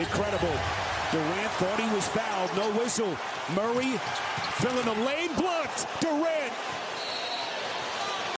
Incredible. Durant thought he was fouled. No whistle. Murray filling the lane. Blocked. Durant